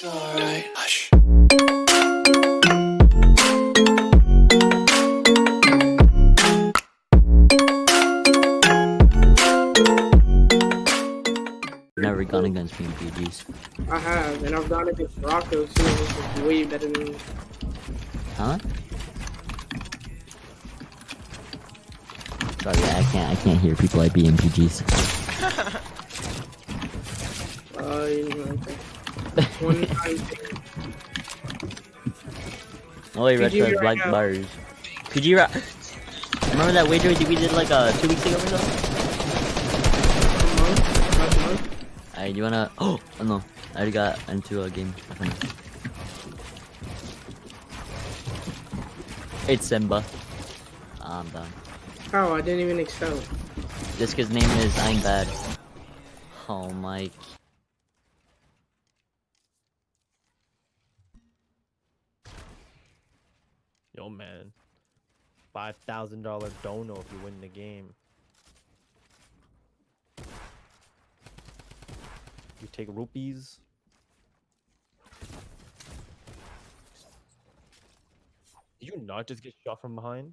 It's alright. Hush. Never gone against me in PGs. I have, and I've gone against Rocco too, which is way better than me. Huh? Sorry, I can't. I can't hear people I beat in PGs. Uh, PG retro has right black now. bars. Could you? Remember that wager we did like uh two weeks ago or so? A month, last month. Alright, you wanna? Oh, oh no, I already got into a game. It's Simba. I'm done. How? I didn't even excel. Just cause name is I'm bad. Oh Mike. Yo, man. Five thousand dollar dono if you win the game. You take rupees. Did you not just get shot from behind?